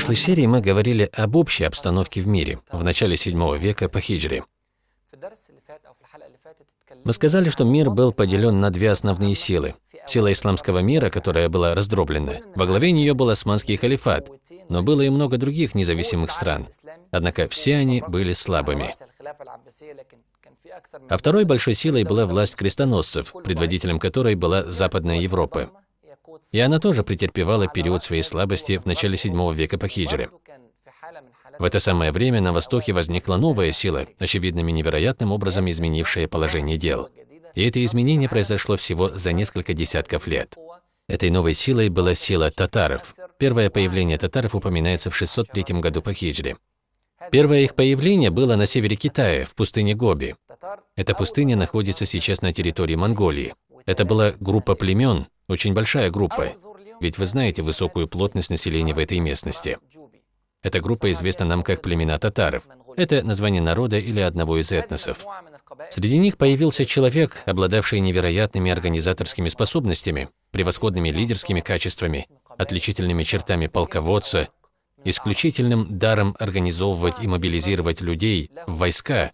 прошлой серии мы говорили об общей обстановке в мире в начале 7 века по хиджре. Мы сказали, что мир был поделен на две основные силы. Сила исламского мира, которая была раздроблена. Во главе нее был османский халифат, но было и много других независимых стран. Однако все они были слабыми. А второй большой силой была власть крестоносцев, предводителем которой была Западная Европа. И она тоже претерпевала период своей слабости в начале 7 века по хиджре. В это самое время на Востоке возникла новая сила, очевидным и невероятным образом изменившая положение дел. И это изменение произошло всего за несколько десятков лет. Этой новой силой была сила татаров. Первое появление татаров упоминается в 603 году по хиджре. Первое их появление было на севере Китая, в пустыне Гоби. Эта пустыня находится сейчас на территории Монголии. Это была группа племен, очень большая группа, ведь вы знаете высокую плотность населения в этой местности. Эта группа известна нам как племена татаров. Это название народа или одного из этносов. Среди них появился человек, обладавший невероятными организаторскими способностями, превосходными лидерскими качествами, отличительными чертами полководца, исключительным даром организовывать и мобилизировать людей в войска,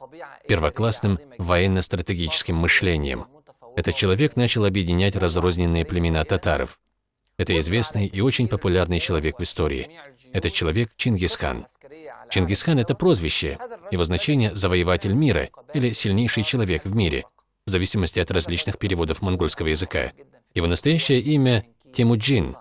первоклассным военно-стратегическим мышлением. Этот человек начал объединять разрозненные племена татаров. Это известный и очень популярный человек в истории. Этот человек Чингисхан. Чингисхан – это прозвище, его значение – завоеватель мира или сильнейший человек в мире, в зависимости от различных переводов монгольского языка. Его настоящее имя – Темуджин.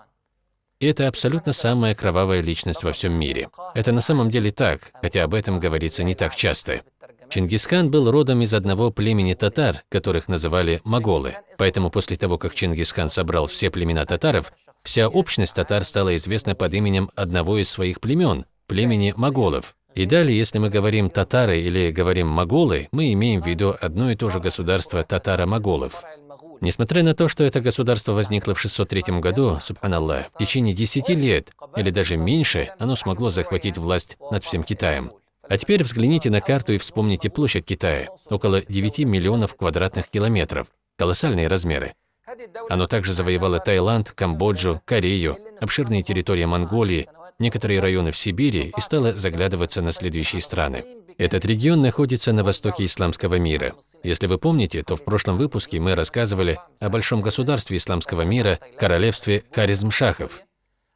И это абсолютно самая кровавая личность во всем мире. Это на самом деле так, хотя об этом говорится не так часто. Чингисхан был родом из одного племени татар, которых называли моголы. Поэтому после того, как Чингисхан собрал все племена татаров, вся общность татар стала известна под именем одного из своих племен – племени моголов. И далее, если мы говорим татары или говорим моголы, мы имеем в виду одно и то же государство татаро-моголов. Несмотря на то, что это государство возникло в 603 году, субханаллах, в течение 10 лет или даже меньше оно смогло захватить власть над всем Китаем. А теперь взгляните на карту и вспомните площадь Китая – около 9 миллионов квадратных километров. Колоссальные размеры. Оно также завоевало Таиланд, Камбоджу, Корею, обширные территории Монголии, некоторые районы в Сибири и стало заглядываться на следующие страны. Этот регион находится на востоке исламского мира. Если вы помните, то в прошлом выпуске мы рассказывали о большом государстве исламского мира, королевстве Каризмшахов.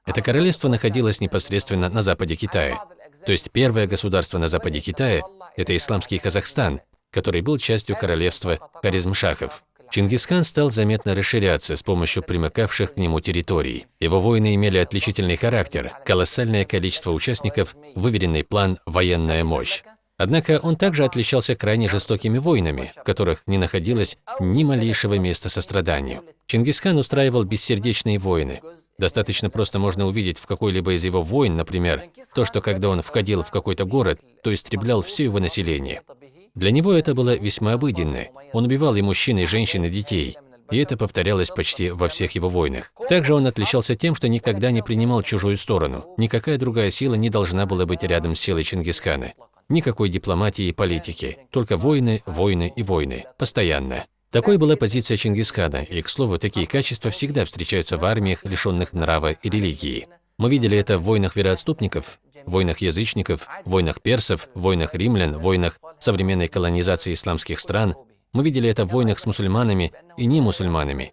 Это королевство находилось непосредственно на западе Китая. То есть первое государство на западе Китая – это исламский Казахстан, который был частью королевства Каризмшахов. Чингисхан стал заметно расширяться с помощью примыкавших к нему территорий. Его войны имели отличительный характер, колоссальное количество участников, выверенный план, военная мощь. Однако он также отличался крайне жестокими войнами, в которых не находилось ни малейшего места состраданию. Чингисхан устраивал бессердечные войны. Достаточно просто можно увидеть в какой-либо из его войн, например, то, что когда он входил в какой-то город, то истреблял все его население. Для него это было весьма обыденно. Он убивал и мужчин, и женщин, и детей. И это повторялось почти во всех его войнах. Также он отличался тем, что никогда не принимал чужую сторону. Никакая другая сила не должна была быть рядом с силой Чингисхана. Никакой дипломатии и политики. Только войны, войны и войны. Постоянно. Такой была позиция Чингисхана, и, к слову, такие качества всегда встречаются в армиях, лишенных нрава и религии. Мы видели это в войнах вероотступников, войнах язычников, войнах персов, войнах римлян, войнах современной колонизации исламских стран. Мы видели это в войнах с мусульманами и не мусульманами.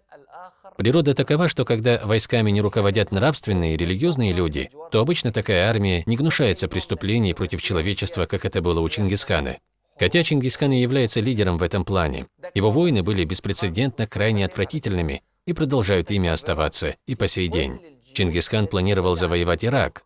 Природа такова, что когда войсками не руководят нравственные и религиозные люди, то обычно такая армия не гнушается преступлений против человечества, как это было у Чингисхана. Хотя Чингисхан и является лидером в этом плане, его войны были беспрецедентно крайне отвратительными и продолжают ими оставаться и по сей день. Чингисхан планировал завоевать Ирак,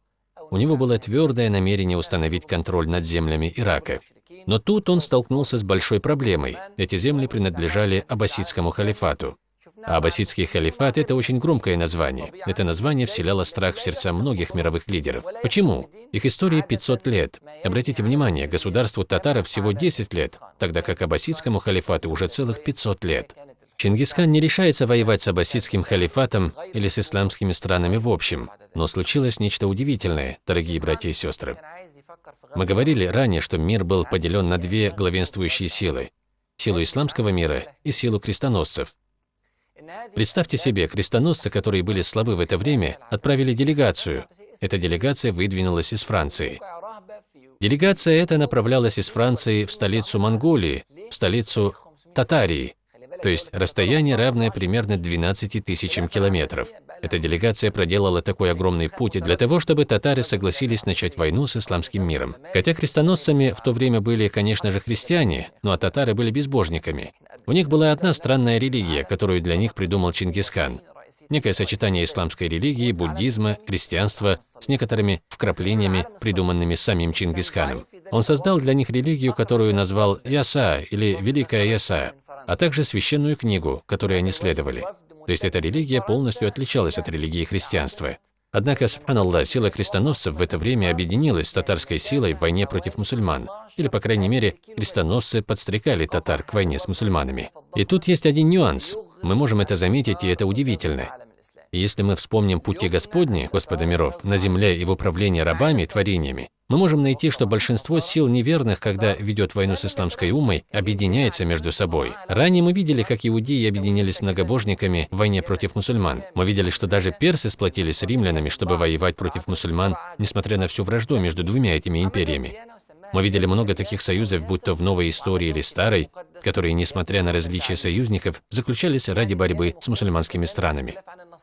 у него было твердое намерение установить контроль над землями Ирака. Но тут он столкнулся с большой проблемой. Эти земли принадлежали аббасидскому халифату. Аббасидский халифат – это очень громкое название. Это название вселяло страх в сердца многих мировых лидеров. Почему? Их истории 500 лет. Обратите внимание, государству татаров всего 10 лет, тогда как аббасидскому халифату уже целых 500 лет. Чингисхан не решается воевать с аббасидским халифатом или с исламскими странами в общем, но случилось нечто удивительное, дорогие братья и сестры. Мы говорили ранее, что мир был поделен на две главенствующие силы – силу исламского мира и силу крестоносцев. Представьте себе, крестоносцы, которые были слабы в это время, отправили делегацию. Эта делегация выдвинулась из Франции. Делегация эта направлялась из Франции в столицу Монголии, в столицу Татарии, то есть расстояние, равное примерно 12 тысячам километров. Эта делегация проделала такой огромный путь для того, чтобы татары согласились начать войну с исламским миром. Хотя крестоносцами в то время были, конечно же, христиане, но а татары были безбожниками. У них была одна странная религия, которую для них придумал Чингисхан. Некое сочетание исламской религии, буддизма, христианства с некоторыми вкраплениями, придуманными самим Чингисханом. Он создал для них религию, которую назвал Яса или Великая Яса, а также священную книгу, которой они следовали. То есть эта религия полностью отличалась от религии христианства. Однако, субханаллах, сила крестоносцев в это время объединилась с татарской силой в войне против мусульман. Или, по крайней мере, крестоносцы подстрекали татар к войне с мусульманами. И тут есть один нюанс. Мы можем это заметить, и это удивительно. И если мы вспомним пути Господни, Господа миров, на земле и в управлении рабами, творениями, мы можем найти, что большинство сил неверных, когда ведет войну с исламской умой, объединяется между собой. Ранее мы видели, как иудеи объединились с многобожниками в войне против мусульман. Мы видели, что даже персы сплотились с римлянами, чтобы воевать против мусульман, несмотря на всю вражду между двумя этими империями. Мы видели много таких союзов, будь то в новой истории или старой, которые, несмотря на различия союзников, заключались ради борьбы с мусульманскими странами.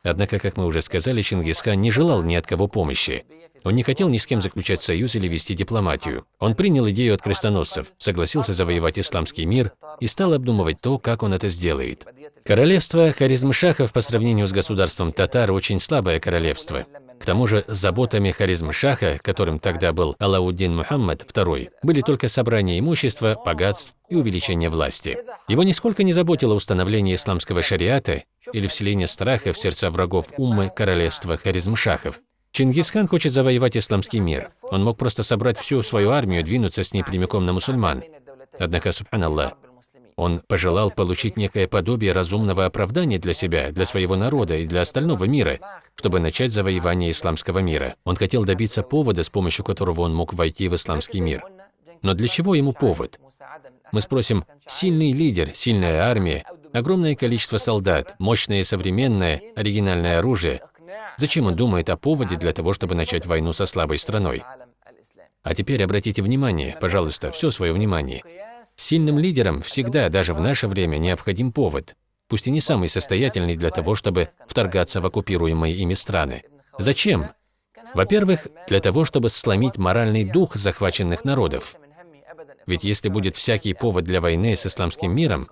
Однако, как мы уже сказали, Чингисхан не желал ни от кого помощи. Он не хотел ни с кем заключать союз или вести дипломатию. Он принял идею от крестоносцев, согласился завоевать исламский мир и стал обдумывать то, как он это сделает. Королевство Харизмшахов по сравнению с государством татар очень слабое королевство. Тому же заботами Харизм-Шаха, которым тогда был Алауддин Мухаммад II, были только собрание имущества, богатств и увеличение власти. Его нисколько не заботило установление исламского шариата или вселение страха в сердца врагов уммы королевства Харизм-Шахов. Чингисхан хочет завоевать исламский мир. Он мог просто собрать всю свою армию двинуться с ней прямиком на мусульман. Однако, субханаллах, он пожелал получить некое подобие разумного оправдания для себя, для своего народа и для остального мира, чтобы начать завоевание исламского мира. Он хотел добиться повода, с помощью которого он мог войти в исламский мир. Но для чего ему повод? Мы спросим, сильный лидер, сильная армия, огромное количество солдат, мощное современное, оригинальное оружие. Зачем он думает о поводе для того, чтобы начать войну со слабой страной? А теперь обратите внимание, пожалуйста, все свое внимание. Сильным лидерам всегда, даже в наше время, необходим повод, пусть и не самый состоятельный для того, чтобы вторгаться в оккупируемые ими страны. Зачем? Во-первых, для того, чтобы сломить моральный дух захваченных народов. Ведь если будет всякий повод для войны с исламским миром,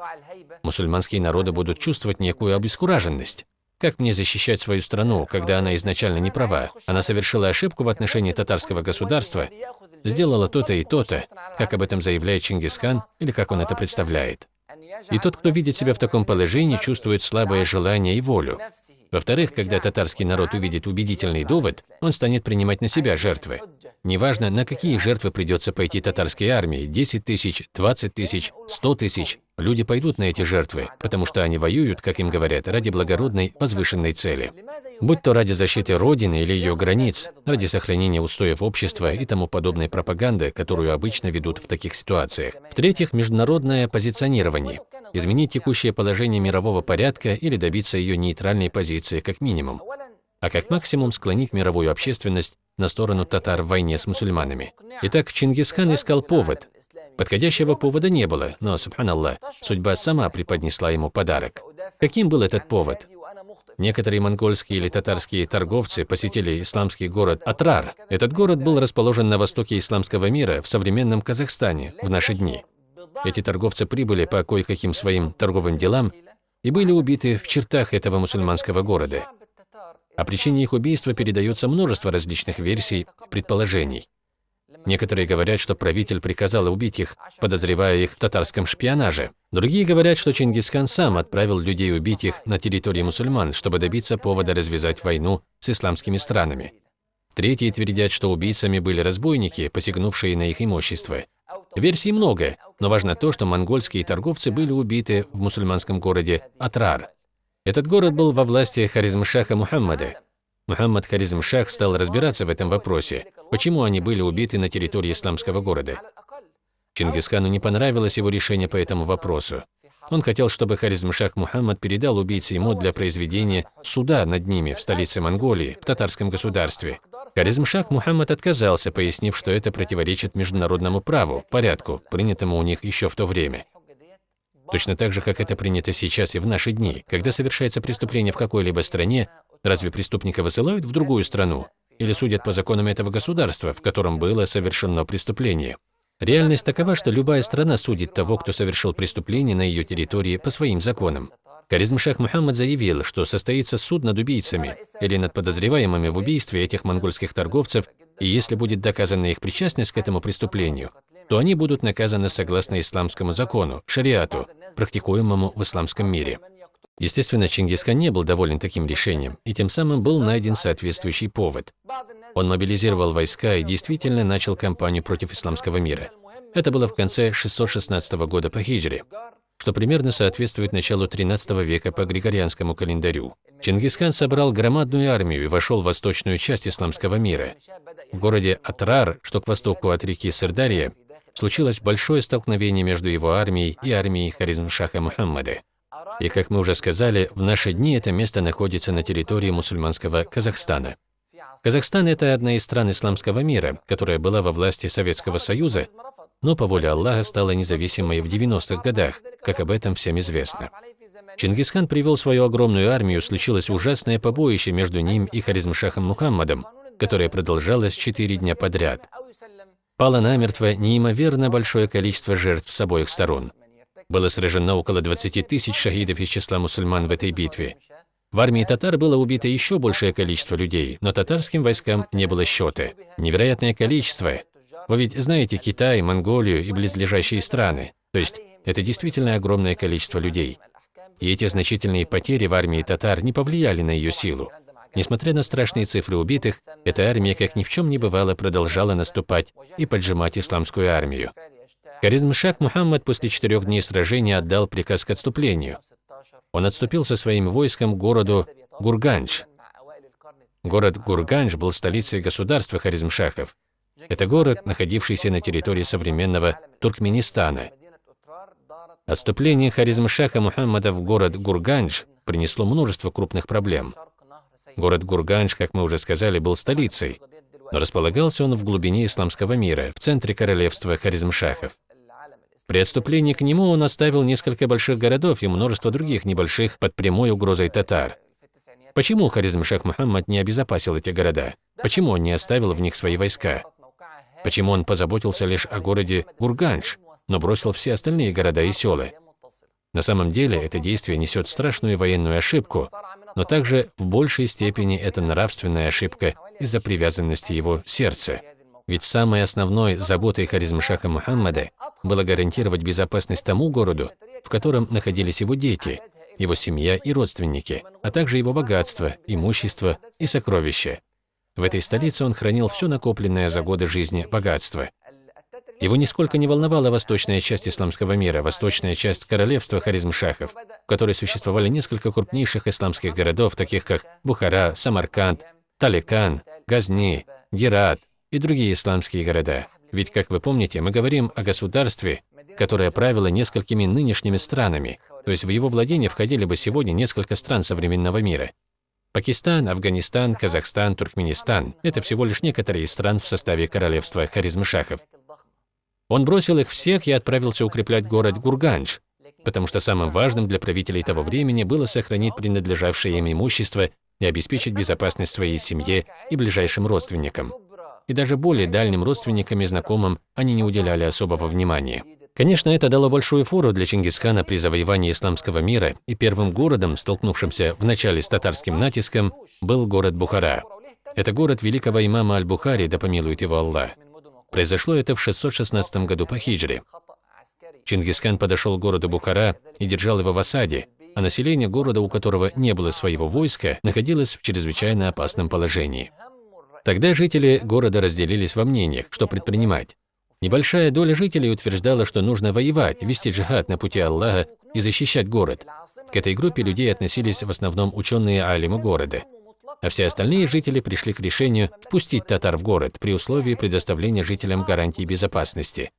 мусульманские народы будут чувствовать некую обескураженность. Как мне защищать свою страну, когда она изначально не права? Она совершила ошибку в отношении татарского государства, сделала то-то и то-то, как об этом заявляет Чингисхан или как он это представляет. И тот, кто видит себя в таком положении, чувствует слабое желание и волю. Во-вторых, когда татарский народ увидит убедительный довод, он станет принимать на себя жертвы. Неважно, на какие жертвы придется пойти татарской армии – 10 тысяч, 20 тысяч, 100 тысяч. Люди пойдут на эти жертвы, потому что они воюют, как им говорят, ради благородной, возвышенной цели. Будь то ради защиты Родины или ее границ, ради сохранения устоев общества и тому подобной пропаганды, которую обычно ведут в таких ситуациях. В-третьих, международное позиционирование. Изменить текущее положение мирового порядка или добиться ее нейтральной позиции как минимум а как максимум склонить мировую общественность на сторону татар в войне с мусульманами. Итак, Чингисхан искал повод. Подходящего повода не было, но, субханаллах, судьба сама преподнесла ему подарок. Каким был этот повод? Некоторые монгольские или татарские торговцы посетили исламский город Атрар. Этот город был расположен на востоке исламского мира, в современном Казахстане, в наши дни. Эти торговцы прибыли по кое-каким своим торговым делам и были убиты в чертах этого мусульманского города. О причине их убийства передается множество различных версий, предположений. Некоторые говорят, что правитель приказал убить их, подозревая их в татарском шпионаже. Другие говорят, что Чингисхан сам отправил людей убить их на территории мусульман, чтобы добиться повода развязать войну с исламскими странами. Третьи твердят, что убийцами были разбойники, посягнувшие на их имущество. Версий много, но важно то, что монгольские торговцы были убиты в мусульманском городе Атрар. Этот город был во власти Харизмшаха Мухаммада. Мухаммад Харизмшах стал разбираться в этом вопросе, почему они были убиты на территории исламского города. Чингисхану не понравилось его решение по этому вопросу. Он хотел, чтобы Харизмшах Мухаммад передал убийце ему для произведения суда над ними в столице Монголии, в татарском государстве. Харизмшах Мухаммад отказался, пояснив, что это противоречит международному праву, порядку, принятому у них еще в то время. Точно так же, как это принято сейчас и в наши дни. Когда совершается преступление в какой-либо стране, разве преступника высылают в другую страну? Или судят по законам этого государства, в котором было совершено преступление? Реальность такова, что любая страна судит того, кто совершил преступление на ее территории по своим законам. Каризм Шах Мухаммад заявил, что состоится суд над убийцами или над подозреваемыми в убийстве этих монгольских торговцев, и если будет доказана их причастность к этому преступлению, то они будут наказаны согласно исламскому закону, шариату, практикуемому в исламском мире. Естественно, Чингисхан не был доволен таким решением, и тем самым был найден соответствующий повод. Он мобилизировал войска и действительно начал кампанию против исламского мира. Это было в конце 616 года по хиджре, что примерно соответствует началу 13 века по григорианскому календарю. Чингисхан собрал громадную армию и вошел в восточную часть исламского мира. В городе Атрар, что к востоку от реки Сырдарья, случилось большое столкновение между его армией и армией Харизмшаха Мухаммада. И, как мы уже сказали, в наши дни это место находится на территории мусульманского Казахстана. Казахстан – это одна из стран исламского мира, которая была во власти Советского Союза, но по воле Аллаха стала независимой в 90-х годах, как об этом всем известно. Чингисхан привел свою огромную армию, случилось ужасное побоище между ним и Харизмшахом Мухаммадом, которое продолжалось четыре дня подряд. Пало намертво неимоверно большое количество жертв с обоих сторон. Было сражено около 20 тысяч шахидов из числа мусульман в этой битве. В армии татар было убито еще большее количество людей, но татарским войскам не было счета. Невероятное количество. Вы ведь знаете Китай, Монголию и близлежащие страны. То есть это действительно огромное количество людей. И эти значительные потери в армии татар не повлияли на ее силу. Несмотря на страшные цифры убитых, эта армия, как ни в чем не бывало, продолжала наступать и поджимать исламскую армию. Харизмшах Мухаммад после четырех дней сражения отдал приказ к отступлению. Он отступил со своим войском к городу Гурганч. Город Гурганч был столицей государства Харизмшахов. Это город, находившийся на территории современного Туркменистана. Отступление Харизмшаха Мухаммада в город Гурганч принесло множество крупных проблем. Город Гурганч, как мы уже сказали, был столицей, но располагался он в глубине исламского мира, в центре королевства Харизмшахов. При отступлении к нему он оставил несколько больших городов и множество других небольших под прямой угрозой татар. Почему Харизмшах Мухаммад не обезопасил эти города? Почему он не оставил в них свои войска? Почему он позаботился лишь о городе Гурганч, но бросил все остальные города и села? На самом деле это действие несет страшную военную ошибку, но также в большей степени это нравственная ошибка из-за привязанности его сердца. Ведь самой основной заботой Харизмшаха Мухаммада было гарантировать безопасность тому городу, в котором находились его дети, его семья и родственники, а также его богатство, имущество и сокровища. В этой столице он хранил все накопленное за годы жизни богатство. Его нисколько не волновала восточная часть исламского мира, восточная часть королевства Харизмшахов, в которой существовали несколько крупнейших исламских городов, таких как Бухара, Самарканд, Таликан, Газни, Герат и другие исламские города. Ведь, как вы помните, мы говорим о государстве, которое правило несколькими нынешними странами, то есть в его владение входили бы сегодня несколько стран современного мира. Пакистан, Афганистан, Казахстан, Туркменистан – это всего лишь некоторые из стран в составе королевства Харизмшахов. Он бросил их всех и отправился укреплять город Гурганж, потому что самым важным для правителей того времени было сохранить принадлежавшее им имущество и обеспечить безопасность своей семье и ближайшим родственникам. И даже более дальним родственникам и знакомым они не уделяли особого внимания. Конечно, это дало большую фору для Чингисхана при завоевании исламского мира, и первым городом, столкнувшимся в начале с татарским натиском, был город Бухара. Это город великого имама Аль-Бухари, да помилует его Аллах. Произошло это в 616 году по хиджре. Чингисхан подошел к городу Бухара и держал его в осаде, а население города, у которого не было своего войска, находилось в чрезвычайно опасном положении. Тогда жители города разделились во мнениях, что предпринимать. Небольшая доля жителей утверждала, что нужно воевать, вести джихад на пути Аллаха и защищать город. К этой группе людей относились в основном ученые алимы города а все остальные жители пришли к решению впустить татар в город при условии предоставления жителям гарантий безопасности.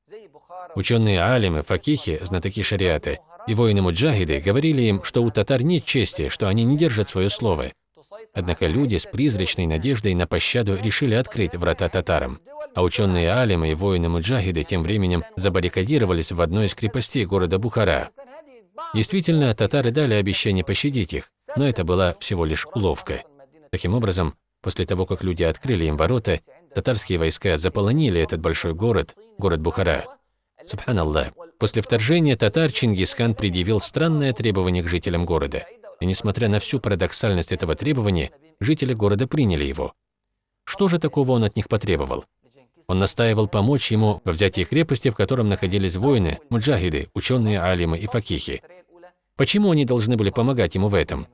Ученые алимы, факихи, знатоки шариаты И воины-муджахиды говорили им, что у татар нет чести, что они не держат свое слово. Однако люди с призрачной надеждой на пощаду решили открыть врата татарам. А ученые алимы и воины-муджахиды тем временем забаррикадировались в одной из крепостей города Бухара. Действительно, татары дали обещание пощадить их, но это была всего лишь уловка. Таким образом, после того, как люди открыли им ворота, татарские войска заполонили этот большой город, город Бухара. Субханаллах. После вторжения татар Чингисхан предъявил странное требование к жителям города. И несмотря на всю парадоксальность этого требования, жители города приняли его. Что же такого он от них потребовал? Он настаивал помочь ему во взятии крепости, в котором находились воины, муджахиды, ученые алимы и факихи. Почему они должны были помогать ему в этом?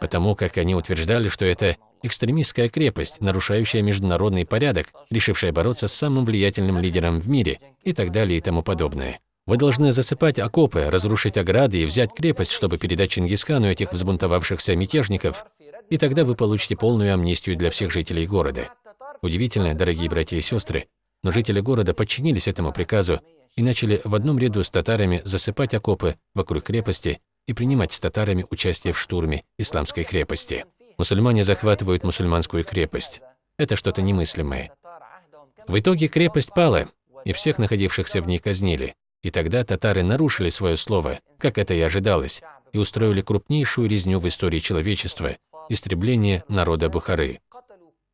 Потому как они утверждали, что это экстремистская крепость, нарушающая международный порядок, решившая бороться с самым влиятельным лидером в мире и так далее и тому подобное. Вы должны засыпать окопы, разрушить ограды и взять крепость, чтобы передать Чингисхану этих взбунтовавшихся мятежников, и тогда вы получите полную амнистию для всех жителей города. Удивительно, дорогие братья и сестры, но жители города подчинились этому приказу и начали в одном ряду с татарами засыпать окопы вокруг крепости и принимать с татарами участие в штурме исламской крепости. Мусульмане захватывают мусульманскую крепость. Это что-то немыслимое. В итоге крепость пала, и всех находившихся в ней казнили. И тогда татары нарушили свое слово, как это и ожидалось, и устроили крупнейшую резню в истории человечества – истребление народа Бухары.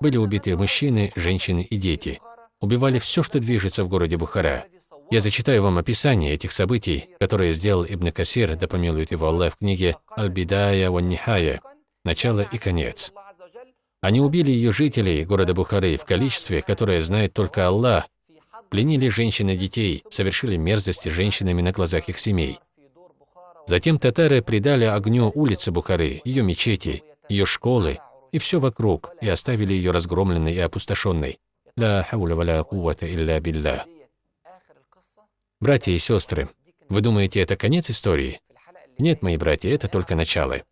Были убиты мужчины, женщины и дети. Убивали все, что движется в городе Бухара. Я зачитаю вам описание этих событий, которые сделал Ибн Касир, да помилует его Аллах, в книге «Аль-Бидая ва Нихая» «Начало и конец». Они убили ее жителей города Бухары в количестве, которое знает только Аллах, пленили женщин и детей, совершили мерзости женщинами на глазах их семей. Затем татары придали огню улицы Бухары, ее мечети, ее школы, и все вокруг, и оставили ее разгромленной и опустошенной. Ла. Братья и сестры, вы думаете, это конец истории? Нет, мои братья, это только начало.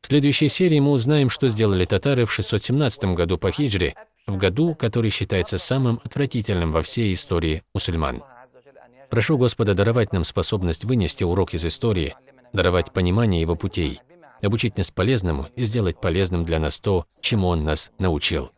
В следующей серии мы узнаем, что сделали татары в 617 году по хиджре, в году, который считается самым отвратительным во всей истории мусульман. Прошу Господа даровать нам способность вынести урок из истории, даровать понимание его путей, обучить нас полезному и сделать полезным для нас то, чему Он нас научил.